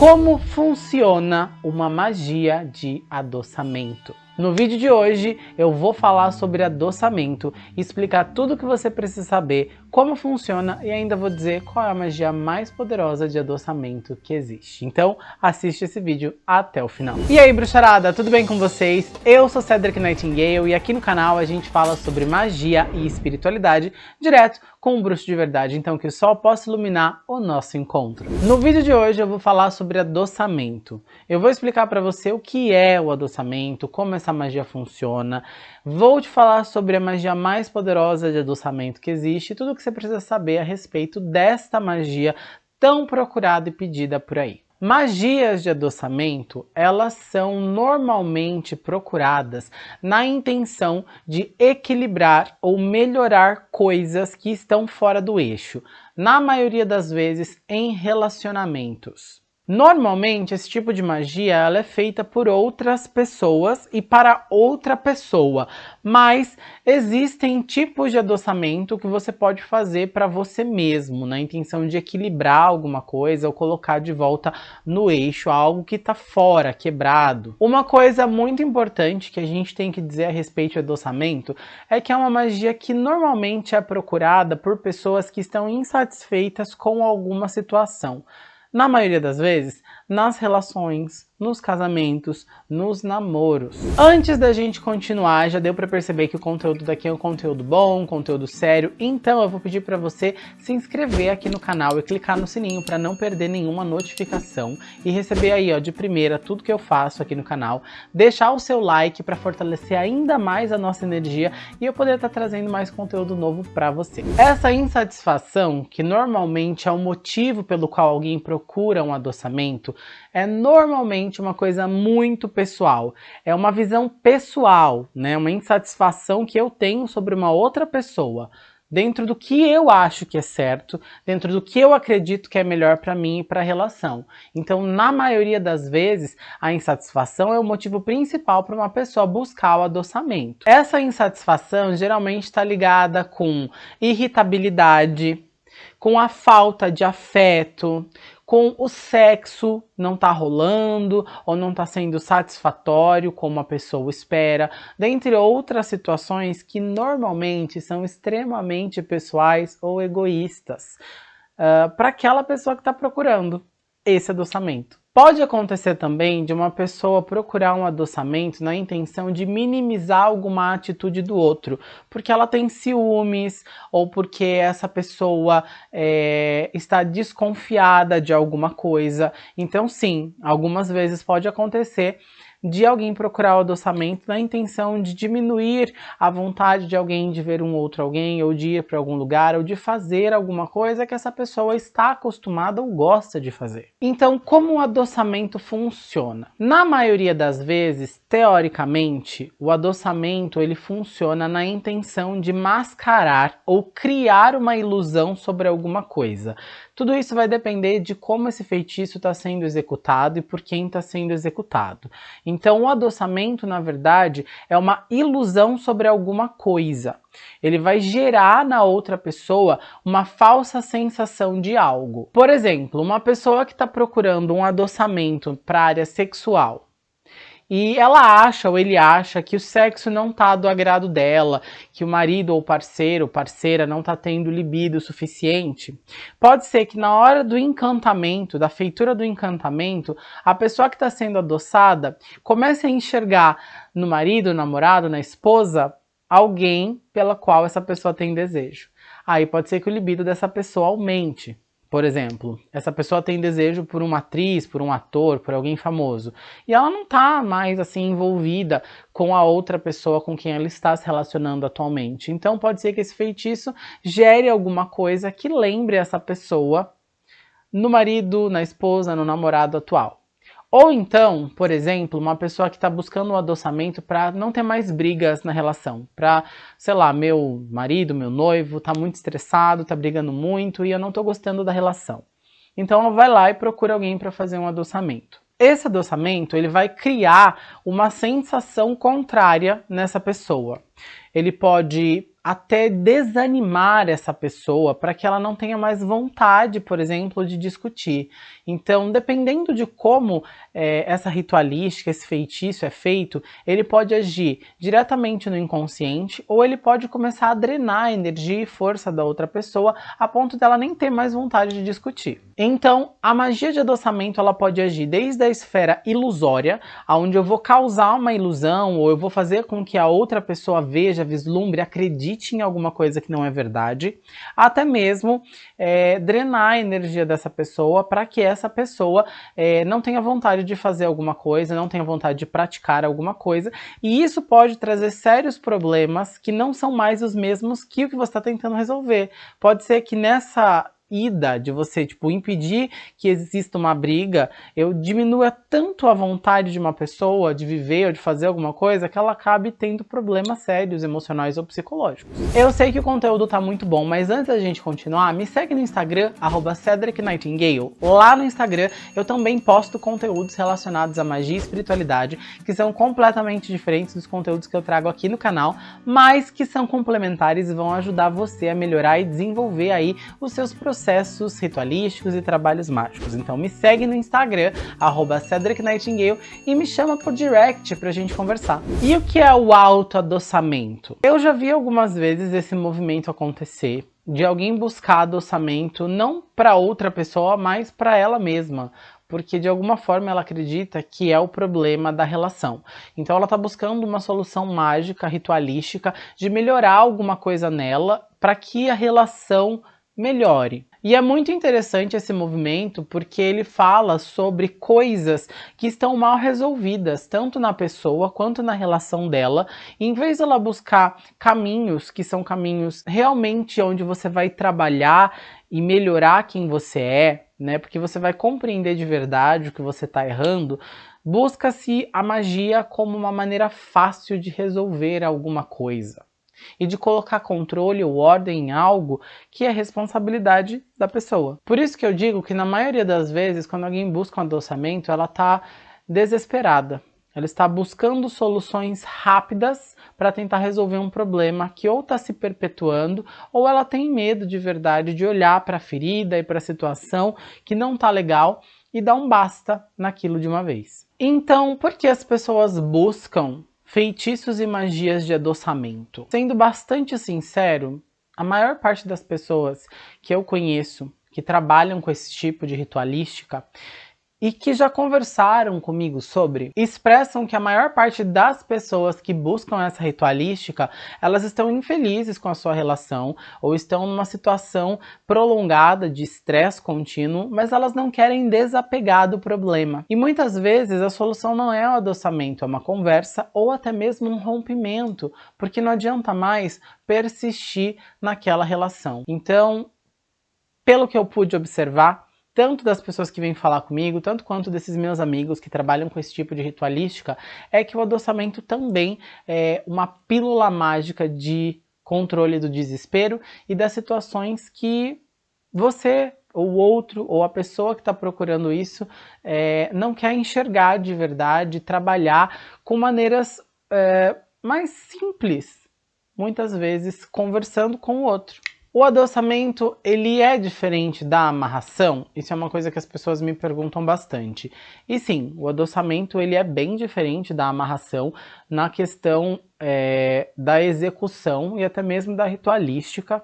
Como funciona uma magia de adoçamento? No vídeo de hoje eu vou falar sobre adoçamento, explicar tudo o que você precisa saber, como funciona e ainda vou dizer qual é a magia mais poderosa de adoçamento que existe. Então assiste esse vídeo até o final. E aí bruxarada, tudo bem com vocês? Eu sou Cedric Nightingale e aqui no canal a gente fala sobre magia e espiritualidade direto com um bruxo de verdade, então que o sol possa iluminar o nosso encontro. No vídeo de hoje eu vou falar sobre adoçamento. Eu vou explicar para você o que é o adoçamento, como essa magia funciona, vou te falar sobre a magia mais poderosa de adoçamento que existe e tudo o que você precisa saber a respeito desta magia tão procurada e pedida por aí. Magias de adoçamento, elas são normalmente procuradas na intenção de equilibrar ou melhorar coisas que estão fora do eixo, na maioria das vezes em relacionamentos. Normalmente, esse tipo de magia ela é feita por outras pessoas e para outra pessoa, mas existem tipos de adoçamento que você pode fazer para você mesmo, na intenção de equilibrar alguma coisa ou colocar de volta no eixo algo que está fora, quebrado. Uma coisa muito importante que a gente tem que dizer a respeito do adoçamento é que é uma magia que normalmente é procurada por pessoas que estão insatisfeitas com alguma situação. Na maioria das vezes, nas relações, nos casamentos, nos namoros. Antes da gente continuar, já deu para perceber que o conteúdo daqui é um conteúdo bom, um conteúdo sério, então eu vou pedir para você se inscrever aqui no canal e clicar no sininho para não perder nenhuma notificação e receber aí ó, de primeira tudo que eu faço aqui no canal, deixar o seu like para fortalecer ainda mais a nossa energia e eu poder estar tá trazendo mais conteúdo novo para você. Essa insatisfação, que normalmente é o motivo pelo qual alguém procura um adoçamento, é normalmente uma coisa muito pessoal. É uma visão pessoal, né? Uma insatisfação que eu tenho sobre uma outra pessoa. Dentro do que eu acho que é certo, dentro do que eu acredito que é melhor para mim e para a relação. Então, na maioria das vezes, a insatisfação é o motivo principal para uma pessoa buscar o adoçamento. Essa insatisfação geralmente está ligada com irritabilidade, com a falta de afeto, com o sexo não tá rolando ou não tá sendo satisfatório como a pessoa espera, dentre outras situações que normalmente são extremamente pessoais ou egoístas uh, para aquela pessoa que está procurando esse adoçamento. Pode acontecer também de uma pessoa procurar um adoçamento na intenção de minimizar alguma atitude do outro, porque ela tem ciúmes ou porque essa pessoa é, está desconfiada de alguma coisa. Então sim, algumas vezes pode acontecer de alguém procurar o adoçamento na intenção de diminuir a vontade de alguém de ver um outro alguém, ou de ir para algum lugar, ou de fazer alguma coisa que essa pessoa está acostumada ou gosta de fazer. Então, como o adoçamento funciona? Na maioria das vezes, teoricamente, o adoçamento ele funciona na intenção de mascarar ou criar uma ilusão sobre alguma coisa. Tudo isso vai depender de como esse feitiço está sendo executado e por quem está sendo executado. Então o adoçamento, na verdade, é uma ilusão sobre alguma coisa. Ele vai gerar na outra pessoa uma falsa sensação de algo. Por exemplo, uma pessoa que está procurando um adoçamento para a área sexual e ela acha ou ele acha que o sexo não tá do agrado dela, que o marido ou parceiro, parceira não tá tendo libido suficiente. Pode ser que na hora do encantamento, da feitura do encantamento, a pessoa que está sendo adoçada comece a enxergar no marido, namorado, na esposa, alguém pela qual essa pessoa tem desejo. Aí pode ser que o libido dessa pessoa aumente. Por exemplo, essa pessoa tem desejo por uma atriz, por um ator, por alguém famoso, e ela não está mais assim envolvida com a outra pessoa com quem ela está se relacionando atualmente. Então pode ser que esse feitiço gere alguma coisa que lembre essa pessoa no marido, na esposa, no namorado atual. Ou então, por exemplo, uma pessoa que está buscando um adoçamento para não ter mais brigas na relação. Para, sei lá, meu marido, meu noivo está muito estressado, está brigando muito e eu não estou gostando da relação. Então ela vai lá e procura alguém para fazer um adoçamento. Esse adoçamento ele vai criar uma sensação contrária nessa pessoa. Ele pode até desanimar essa pessoa para que ela não tenha mais vontade, por exemplo, de discutir. Então, dependendo de como é, essa ritualística, esse feitiço é feito, ele pode agir diretamente no inconsciente ou ele pode começar a drenar a energia e força da outra pessoa a ponto dela nem ter mais vontade de discutir. Então, a magia de adoçamento ela pode agir desde a esfera ilusória, onde eu vou causar uma ilusão ou eu vou fazer com que a outra pessoa veja, vislumbre, acredite em alguma coisa que não é verdade, até mesmo é, drenar a energia dessa pessoa para que essa pessoa é, não tenha vontade de fazer alguma coisa, não tenha vontade de praticar alguma coisa, e isso pode trazer sérios problemas que não são mais os mesmos que o que você está tentando resolver. Pode ser que nessa ida, de você, tipo, impedir que exista uma briga, eu diminua tanto a vontade de uma pessoa de viver ou de fazer alguma coisa que ela acabe tendo problemas sérios, emocionais ou psicológicos. Eu sei que o conteúdo tá muito bom, mas antes da gente continuar, me segue no Instagram, arroba Cedric Nightingale. Lá no Instagram eu também posto conteúdos relacionados à magia e espiritualidade, que são completamente diferentes dos conteúdos que eu trago aqui no canal, mas que são complementares e vão ajudar você a melhorar e desenvolver aí os seus processos processos ritualísticos e trabalhos mágicos. Então me segue no Instagram, arroba Cedric Nightingale, e me chama por direct pra gente conversar. E o que é o autoadoçamento? Eu já vi algumas vezes esse movimento acontecer, de alguém buscar adoçamento não para outra pessoa, mas para ela mesma porque de alguma forma ela acredita que é o problema da relação. Então ela está buscando uma solução mágica, ritualística, de melhorar alguma coisa nela para que a relação melhore. E é muito interessante esse movimento porque ele fala sobre coisas que estão mal resolvidas, tanto na pessoa quanto na relação dela. E em vez dela buscar caminhos que são caminhos realmente onde você vai trabalhar e melhorar quem você é, né? Porque você vai compreender de verdade o que você está errando. Busca-se a magia como uma maneira fácil de resolver alguma coisa e de colocar controle ou ordem em algo que é responsabilidade da pessoa. Por isso que eu digo que na maioria das vezes, quando alguém busca um adoçamento, ela está desesperada. Ela está buscando soluções rápidas para tentar resolver um problema que ou está se perpetuando ou ela tem medo de verdade de olhar para a ferida e para a situação que não está legal e dar um basta naquilo de uma vez. Então, por que as pessoas buscam Feitiços e magias de adoçamento. Sendo bastante sincero, a maior parte das pessoas que eu conheço que trabalham com esse tipo de ritualística e que já conversaram comigo sobre, expressam que a maior parte das pessoas que buscam essa ritualística, elas estão infelizes com a sua relação ou estão numa situação prolongada de estresse contínuo, mas elas não querem desapegar do problema. E muitas vezes a solução não é o adoçamento, é uma conversa ou até mesmo um rompimento, porque não adianta mais persistir naquela relação. Então, pelo que eu pude observar, tanto das pessoas que vêm falar comigo, tanto quanto desses meus amigos que trabalham com esse tipo de ritualística, é que o adoçamento também é uma pílula mágica de controle do desespero e das situações que você ou outro, ou a pessoa que está procurando isso, é, não quer enxergar de verdade, trabalhar com maneiras é, mais simples, muitas vezes conversando com o outro. O adoçamento, ele é diferente da amarração? Isso é uma coisa que as pessoas me perguntam bastante. E sim, o adoçamento ele é bem diferente da amarração na questão é, da execução e até mesmo da ritualística.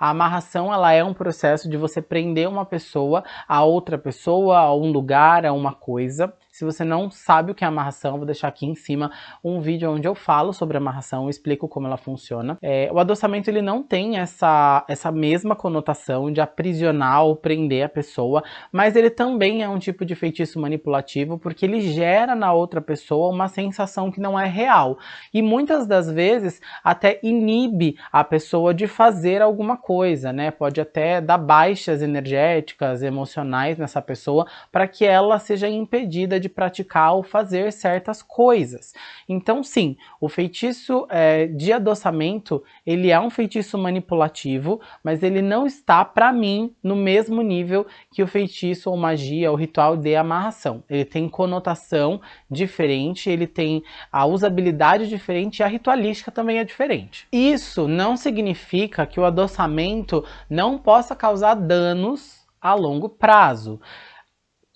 A amarração ela é um processo de você prender uma pessoa a outra pessoa, a um lugar, a uma coisa. Se você não sabe o que é amarração, vou deixar aqui em cima um vídeo onde eu falo sobre amarração, explico como ela funciona. É, o adoçamento ele não tem essa, essa mesma conotação de aprisionar ou prender a pessoa, mas ele também é um tipo de feitiço manipulativo porque ele gera na outra pessoa uma sensação que não é real. E muitas das vezes até inibe a pessoa de fazer alguma coisa, né? Pode até dar baixas energéticas, emocionais nessa pessoa para que ela seja impedida de de praticar ou fazer certas coisas. Então sim, o feitiço é, de adoçamento, ele é um feitiço manipulativo, mas ele não está, para mim, no mesmo nível que o feitiço ou magia, ou ritual de amarração. Ele tem conotação diferente, ele tem a usabilidade diferente e a ritualística também é diferente. Isso não significa que o adoçamento não possa causar danos a longo prazo.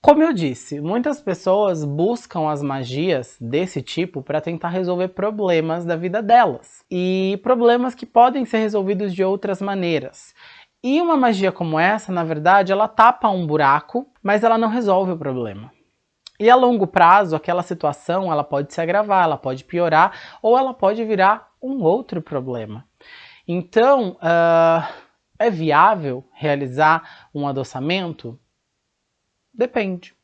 Como eu disse, muitas pessoas buscam as magias desse tipo para tentar resolver problemas da vida delas. E problemas que podem ser resolvidos de outras maneiras. E uma magia como essa, na verdade, ela tapa um buraco, mas ela não resolve o problema. E a longo prazo, aquela situação ela pode se agravar, ela pode piorar, ou ela pode virar um outro problema. Então, uh, é viável realizar um adoçamento? Depende.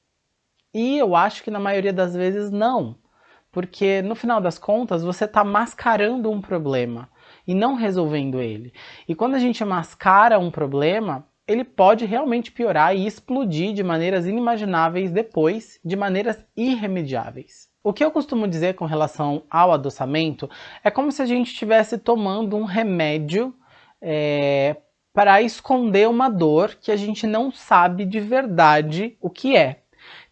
E eu acho que na maioria das vezes não. Porque no final das contas você está mascarando um problema e não resolvendo ele. E quando a gente mascara um problema, ele pode realmente piorar e explodir de maneiras inimagináveis depois, de maneiras irremediáveis. O que eu costumo dizer com relação ao adoçamento é como se a gente estivesse tomando um remédio é, para esconder uma dor que a gente não sabe de verdade o que é.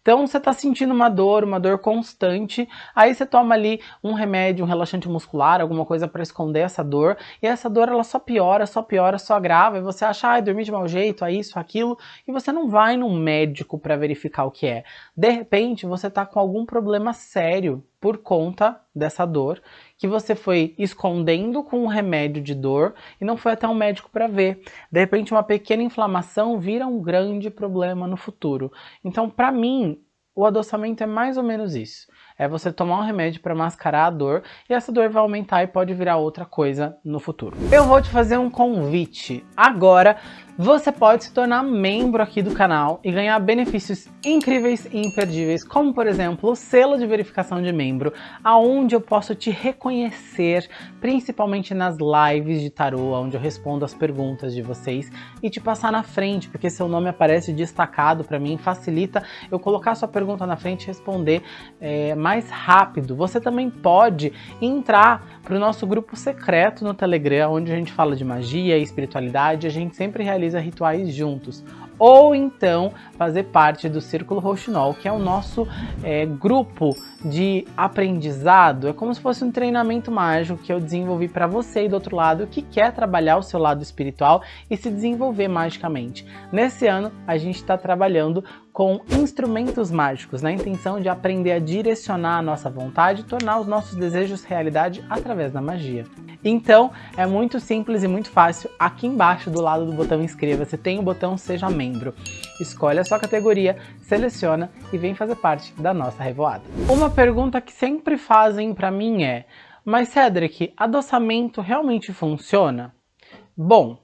Então você está sentindo uma dor, uma dor constante, aí você toma ali um remédio, um relaxante muscular, alguma coisa para esconder essa dor, e essa dor ela só piora, só piora, só agrava, e você acha, ai, dormi de mau jeito, é isso, aquilo, e você não vai num médico para verificar o que é. De repente você está com algum problema sério por conta dessa dor, que você foi escondendo com um remédio de dor e não foi até um médico para ver. De repente, uma pequena inflamação vira um grande problema no futuro. Então, para mim, o adoçamento é mais ou menos isso. É você tomar um remédio para mascarar a dor e essa dor vai aumentar e pode virar outra coisa no futuro. Eu vou te fazer um convite. Agora você pode se tornar membro aqui do canal e ganhar benefícios incríveis e imperdíveis, como por exemplo o selo de verificação de membro, aonde eu posso te reconhecer, principalmente nas lives de tarô, onde eu respondo as perguntas de vocês e te passar na frente, porque seu nome aparece destacado para mim, facilita eu colocar sua pergunta na frente e responder é, mais rápido. Você também pode entrar para o nosso grupo secreto no Telegram, onde a gente fala de magia e espiritualidade, a gente sempre realiza realiza rituais juntos. Ou então fazer parte do Círculo Roxinol, que é o nosso é, grupo de aprendizado. É como se fosse um treinamento mágico que eu desenvolvi para você e do outro lado que quer trabalhar o seu lado espiritual e se desenvolver magicamente. Nesse ano a gente está trabalhando com instrumentos mágicos, na intenção de aprender a direcionar a nossa vontade e tornar os nossos desejos realidade através da magia. Então, é muito simples e muito fácil. Aqui embaixo, do lado do botão inscreva-se, tem o botão seja membro. Escolhe a sua categoria, seleciona e vem fazer parte da nossa revoada. Uma pergunta que sempre fazem para mim é, mas Cedric, adoçamento realmente funciona? Bom,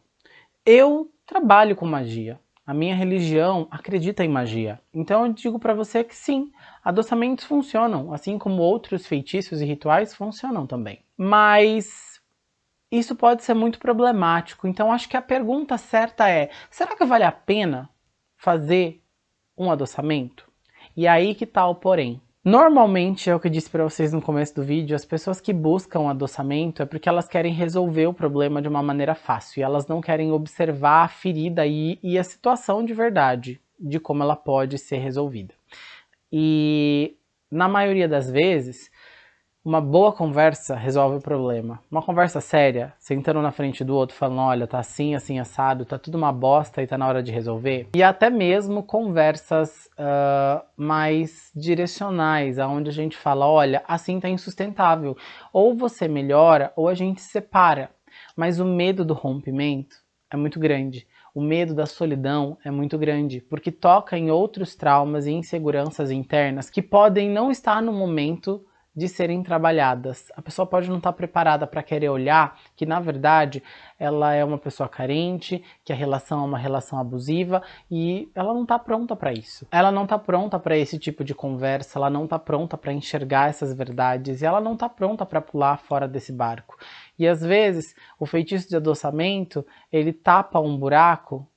eu trabalho com magia. A minha religião acredita em magia. Então eu digo para você que sim, adoçamentos funcionam, assim como outros feitiços e rituais funcionam também. Mas isso pode ser muito problemático. Então acho que a pergunta certa é, será que vale a pena fazer um adoçamento? E aí que tá o porém. Normalmente, é o que eu disse para vocês no começo do vídeo, as pessoas que buscam adoçamento é porque elas querem resolver o problema de uma maneira fácil e elas não querem observar a ferida e, e a situação de verdade, de como ela pode ser resolvida. E na maioria das vezes, uma boa conversa resolve o problema. Uma conversa séria, sentando na frente do outro, falando, olha, tá assim, assim, assado, tá tudo uma bosta e tá na hora de resolver. E até mesmo conversas uh, mais direcionais, onde a gente fala, olha, assim tá insustentável. Ou você melhora, ou a gente separa. Mas o medo do rompimento é muito grande. O medo da solidão é muito grande, porque toca em outros traumas e inseguranças internas que podem não estar no momento de serem trabalhadas. A pessoa pode não estar preparada para querer olhar que, na verdade, ela é uma pessoa carente, que a relação é uma relação abusiva e ela não está pronta para isso. Ela não está pronta para esse tipo de conversa, ela não está pronta para enxergar essas verdades e ela não está pronta para pular fora desse barco. E às vezes o feitiço de adoçamento ele tapa um buraco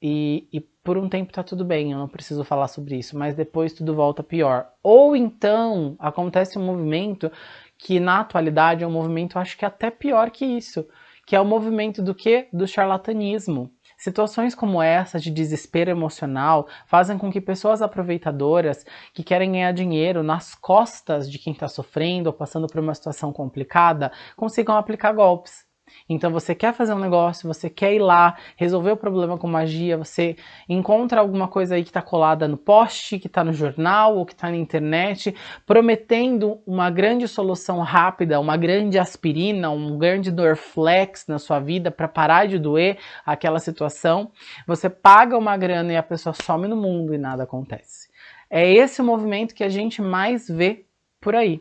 e, e por um tempo tá tudo bem, eu não preciso falar sobre isso, mas depois tudo volta pior. Ou então acontece um movimento que na atualidade é um movimento acho que até pior que isso, que é o movimento do que? Do charlatanismo. Situações como essa de desespero emocional fazem com que pessoas aproveitadoras que querem ganhar dinheiro nas costas de quem está sofrendo ou passando por uma situação complicada consigam aplicar golpes. Então você quer fazer um negócio, você quer ir lá, resolver o problema com magia, você encontra alguma coisa aí que está colada no poste, que está no jornal ou que está na internet, prometendo uma grande solução rápida, uma grande aspirina, um grande Dorflex na sua vida para parar de doer aquela situação. Você paga uma grana e a pessoa some no mundo e nada acontece. É esse o movimento que a gente mais vê por aí.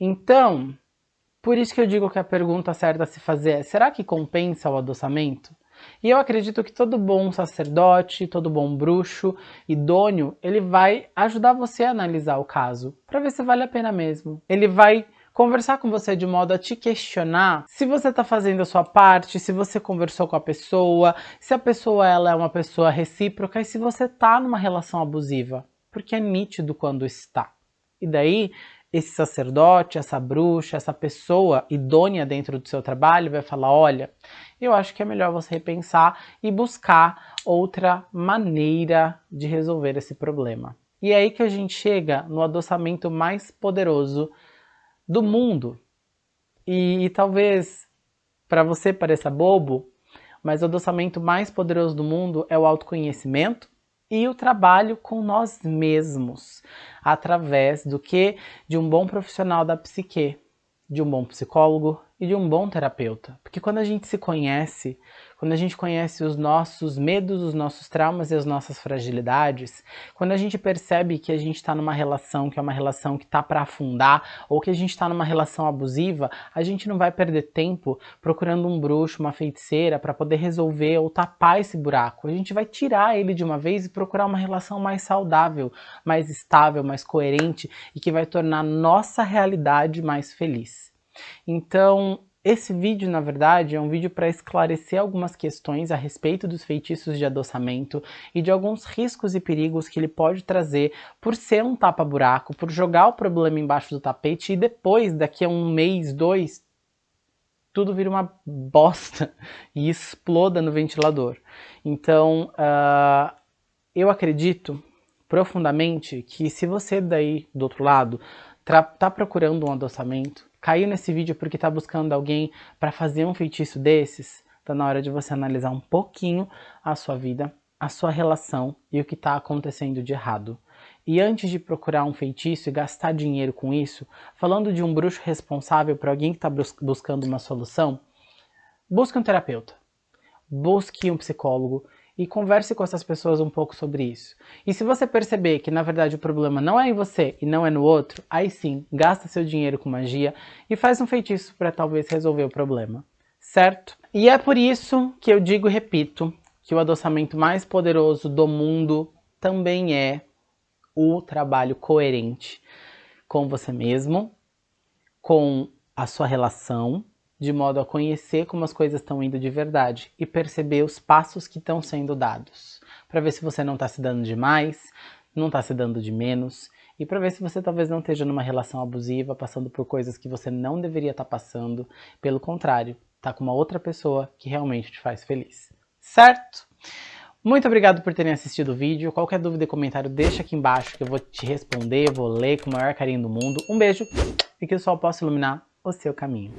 Então, por isso que eu digo que a pergunta certa a se fazer é, será que compensa o adoçamento? E eu acredito que todo bom sacerdote, todo bom bruxo, idôneo, ele vai ajudar você a analisar o caso, para ver se vale a pena mesmo. Ele vai conversar com você de modo a te questionar se você está fazendo a sua parte, se você conversou com a pessoa, se a pessoa ela é uma pessoa recíproca e se você está numa relação abusiva, porque é nítido quando está. E daí esse sacerdote, essa bruxa, essa pessoa idônea dentro do seu trabalho vai falar, olha, eu acho que é melhor você repensar e buscar outra maneira de resolver esse problema. E é aí que a gente chega no adoçamento mais poderoso do mundo. E, e talvez para você pareça bobo, mas o adoçamento mais poderoso do mundo é o autoconhecimento e o trabalho com nós mesmos, através do que? De um bom profissional da psique, de um bom psicólogo e de um bom terapeuta. Porque quando a gente se conhece, quando a gente conhece os nossos medos, os nossos traumas e as nossas fragilidades, quando a gente percebe que a gente está numa relação que é uma relação que está para afundar, ou que a gente está numa relação abusiva, a gente não vai perder tempo procurando um bruxo, uma feiticeira para poder resolver ou tapar esse buraco. A gente vai tirar ele de uma vez e procurar uma relação mais saudável, mais estável, mais coerente e que vai tornar nossa realidade mais feliz. Então, esse vídeo, na verdade, é um vídeo para esclarecer algumas questões a respeito dos feitiços de adoçamento e de alguns riscos e perigos que ele pode trazer por ser um tapa-buraco, por jogar o problema embaixo do tapete e depois, daqui a um mês, dois, tudo vira uma bosta e exploda no ventilador. Então, uh, eu acredito profundamente que se você daí, do outro lado, está procurando um adoçamento, caiu nesse vídeo porque está buscando alguém para fazer um feitiço desses, está na hora de você analisar um pouquinho a sua vida, a sua relação e o que está acontecendo de errado. E antes de procurar um feitiço e gastar dinheiro com isso, falando de um bruxo responsável para alguém que está buscando uma solução, busque um terapeuta, busque um psicólogo, e converse com essas pessoas um pouco sobre isso. E se você perceber que na verdade o problema não é em você e não é no outro, aí sim, gasta seu dinheiro com magia e faz um feitiço para talvez resolver o problema, certo? E é por isso que eu digo e repito que o adoçamento mais poderoso do mundo também é o trabalho coerente com você mesmo, com a sua relação, de modo a conhecer como as coisas estão indo de verdade e perceber os passos que estão sendo dados, para ver se você não está se dando de mais, não está se dando de menos, e para ver se você talvez não esteja numa relação abusiva, passando por coisas que você não deveria estar tá passando, pelo contrário, tá com uma outra pessoa que realmente te faz feliz. Certo? Muito obrigado por terem assistido o vídeo. Qualquer dúvida e comentário deixa aqui embaixo que eu vou te responder, vou ler com o maior carinho do mundo. Um beijo e que o sol possa iluminar o seu caminho.